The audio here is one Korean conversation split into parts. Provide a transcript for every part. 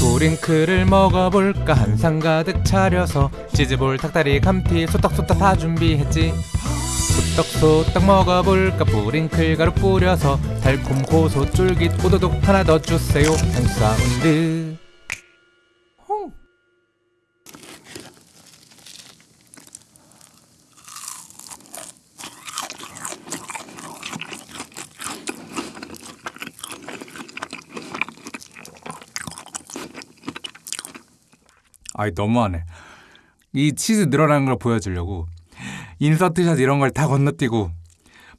뿌링클을 먹어볼까 한상 가득 차려서 치즈볼 닭다리 감튀 소떡소떡 다 준비했지. 소떡소떡 먹어볼까 뿌링클 가루 뿌려서 달콤 고소 쫄깃 오도독 하나 더 주세요. 홍사운드 아이 너무하네. 이 치즈 늘어나는 걸 보여주려고 인서트샷 이런 걸 다 건너뛰고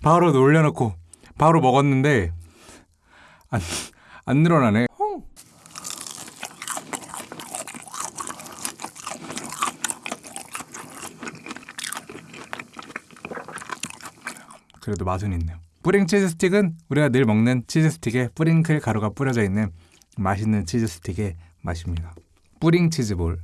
바로 놀려놓고 바로 먹었는데 안, 안 늘어나네. 그래도 맛은 있네요. 뿌링 치즈 스틱은 우리가 늘 먹는 치즈 스틱에 뿌링클 가루가 뿌려져 있는 맛있는 치즈 스틱의 맛입니다. 뿌링 치즈볼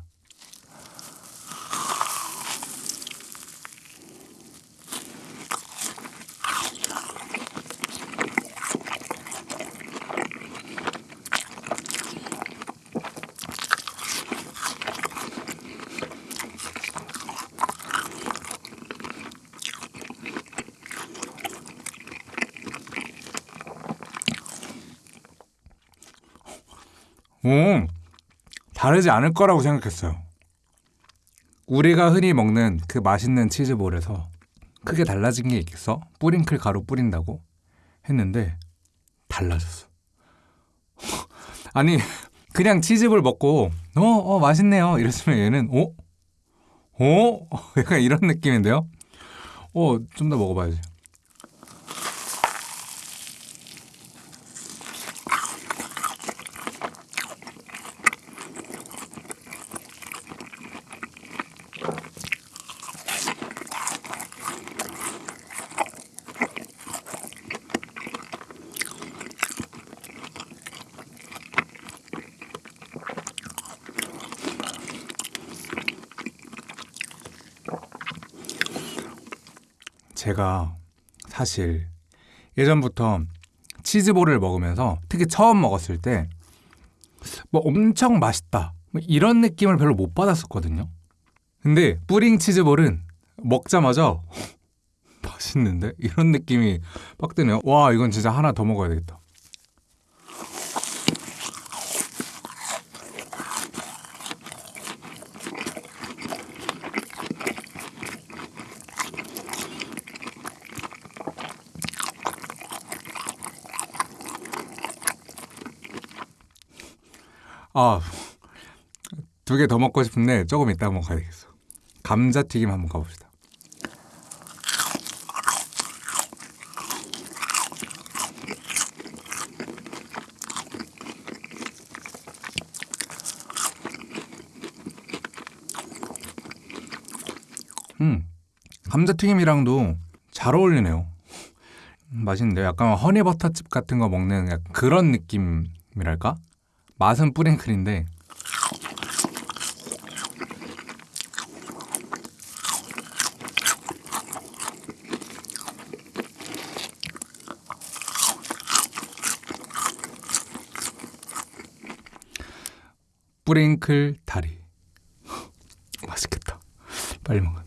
오, 다르지 않을 거라고 생각했어요. 우리가 흔히 먹는 그 맛있는 치즈볼에서 크게 달라진 게 있겠어? 뿌링클 가루 뿌린다고 했는데 달라졌어. 아니 그냥 치즈볼 먹고 어, 어 맛있네요 이랬으면 얘는 어? 어? 약간 이런 느낌인데요? 어, 좀 더 먹어봐야지. 제가 사실 예전부터 치즈볼을 먹으면서 특히 처음 먹었을 때 뭐 엄청 맛있다 뭐 이런 느낌을 별로 못 받았었거든요. 근데 뿌링 치즈볼은 먹자마자 맛있는데 이런 느낌이 빡 드네요. 와 이건 진짜 하나 더 먹어야 되겠다. 아, 두 개 더 먹고 싶은데 조금 이따 한번 가야겠어. 감자튀김 한번 가봅시다. 음, 감자튀김이랑도 잘 어울리네요. 음, 맛있는데요. 약간 허니버터칩 같은 거 먹는 그런 느낌이랄까? 맛은 뿌링클인데 뿌링클 다리. 맛있겠다. 빨리 먹어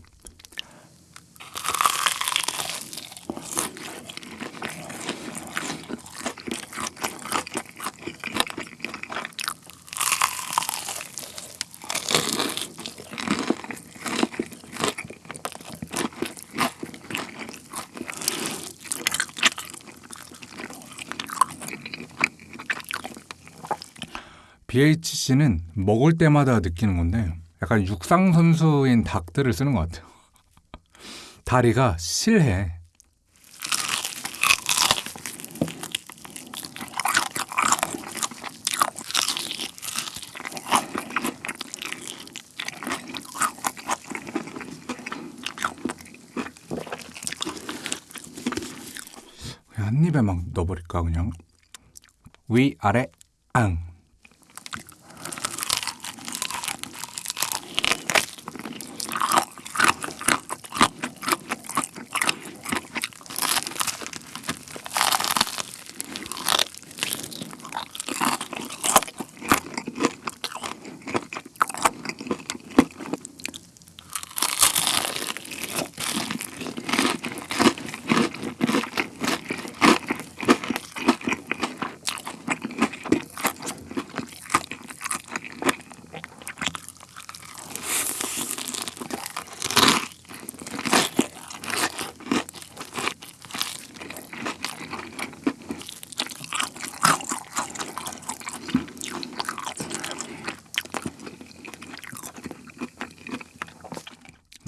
BHC는 먹을 때마다 느끼는 건데 약간 육상 선수인 닭들을 쓰는 것 같아요. 다리가 실해. 한 입에 막 넣어버릴까 그냥 위 아래 앙.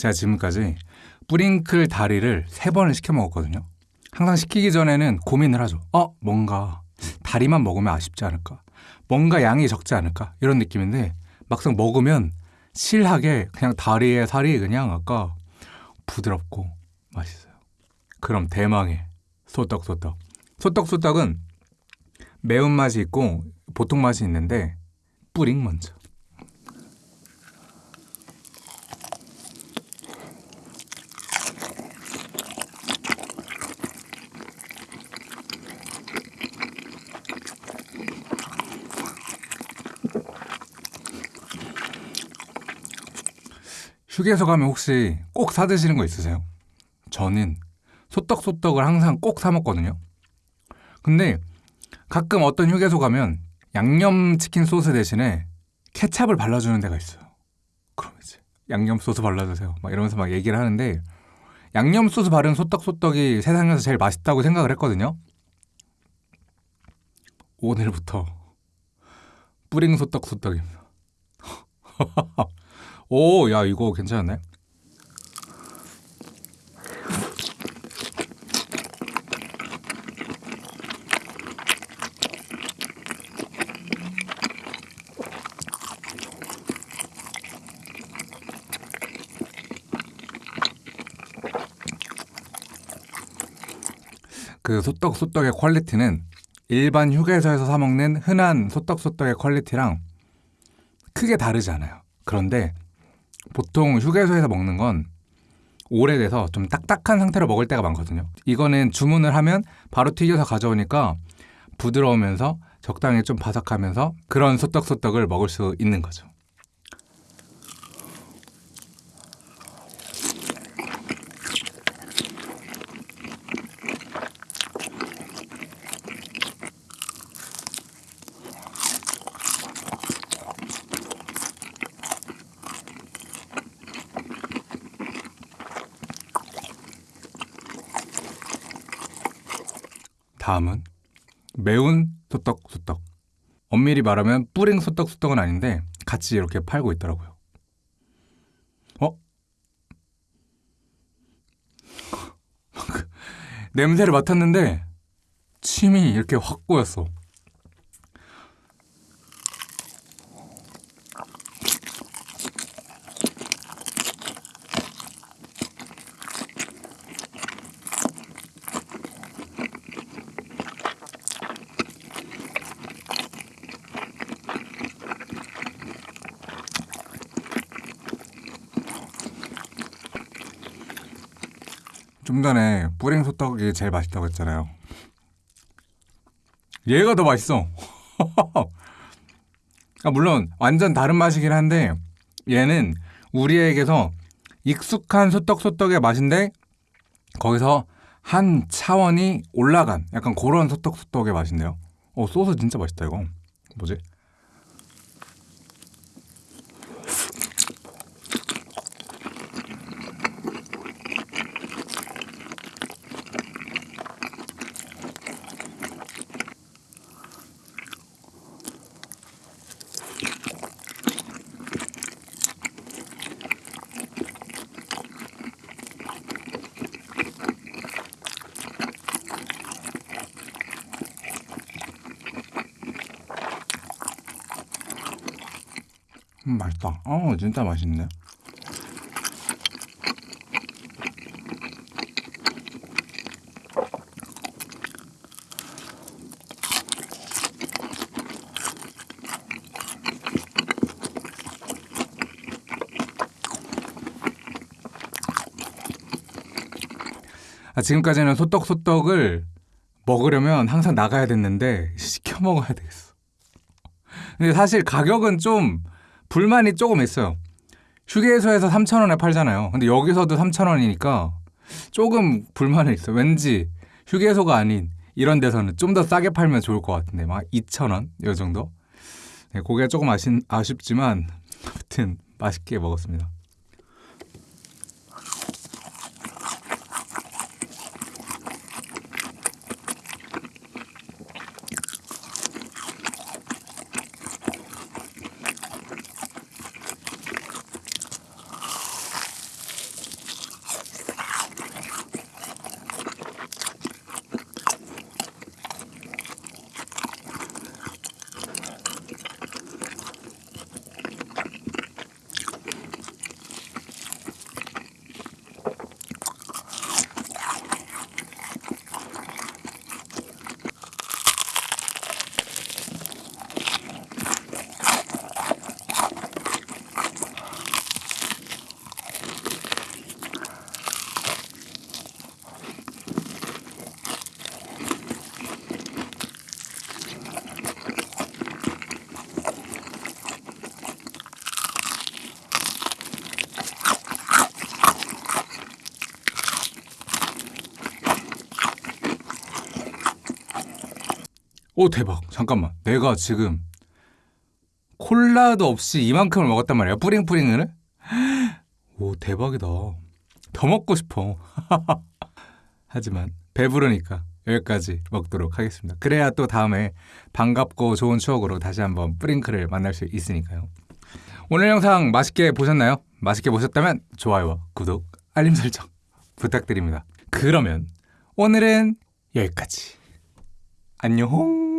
제가 지금까지 뿌링클 다리를 세 번을 시켜 먹었거든요. 항상 시키기 전에는 고민을 하죠. 어, 뭔가 다리만 먹으면 아쉽지 않을까? 뭔가 양이 적지 않을까? 이런 느낌인데 막상 먹으면 실하게 그냥 다리에 살이 그냥 아까 부드럽고 맛있어요. 그럼 대망의 소떡소떡. 소떡소떡은 매운맛이 있고 보통 맛이 있는데 뿌링 먼저. 휴게소 가면 혹시 꼭 사드시는 거 있으세요? 저는 소떡소떡을 항상 꼭 사 먹거든요. 근데 가끔 어떤 휴게소 가면 양념치킨 소스 대신에 케찹을 발라주는 데가 있어요. 그럼 이제 양념 소스 발라주세요. 막 이러면서 막 얘기를 하는데 양념 소스 바른 소떡소떡이 세상에서 제일 맛있다고 생각을 했거든요. 오늘부터 뿌링 소떡소떡입니다. 오, 야 이거 괜찮네. 그 소떡 소떡의 퀄리티는 일반 휴게소에서 사 먹는 흔한 소떡 소떡의 퀄리티랑 크게 다르지 않아요. 그런데 보통 휴게소에서 먹는 건 오래돼서 좀 딱딱한 상태로 먹을 때가 많거든요. 이거는 주문을 하면 바로 튀겨서 가져오니까 부드러우면서 적당히 좀 바삭하면서 그런 소떡소떡을 먹을 수 있는 거죠. 다음은 매운 소떡소떡. 엄밀히 말하면 뿌링 소떡소떡은 아닌데 같이 이렇게 팔고 있더라고요. 어? 냄새를 맡았는데 침이 이렇게 확 고였어. 좀 전에 뿌링 소떡이 제일 맛있다고 했잖아요. 얘가 더 맛있어. 아, 물론 완전 다른 맛이긴 한데 얘는 우리에게서 익숙한 소떡소떡의 맛인데 거기서 한 차원이 올라간 약간 그런 소떡소떡의 맛인데요. 어 소스 진짜 맛있다 이거. 뭐지? 음, 맛있다. 어, 진짜 맛있네. 아, 지금까지는 소떡소떡을 먹으려면 항상 나가야 됐는데 시켜 먹어야 되겠어. 근데 사실 가격은 좀 불만이 조금 있어요. 휴게소에서 3,000원에 팔잖아요. 근데 여기서도 3,000원이니까 조금 불만이 있어요. 왠지 휴게소가 아닌 이런 데서는 좀 더 싸게 팔면 좋을 것 같은데 막 2,000원 이 정도. 네, 고기가 조금 아쉽, 아쉽지만 아무튼 맛있게 먹었습니다. 오 대박. 잠깐만. 내가 지금 콜라도 없이 이만큼을 먹었단 말이야. 뿌링뿌링을? 오 대박이다. 더 먹고 싶어. 하지만 배부르니까 여기까지 먹도록 하겠습니다. 그래야 또 다음에 반갑고 좋은 추억으로 다시 한번 뿌링클을 만날 수 있으니까요. 오늘 영상 맛있게 보셨나요? 맛있게 보셨다면 좋아요와 구독 알림 설정 부탁드립니다. 그러면 오늘은 여기까지. 안녕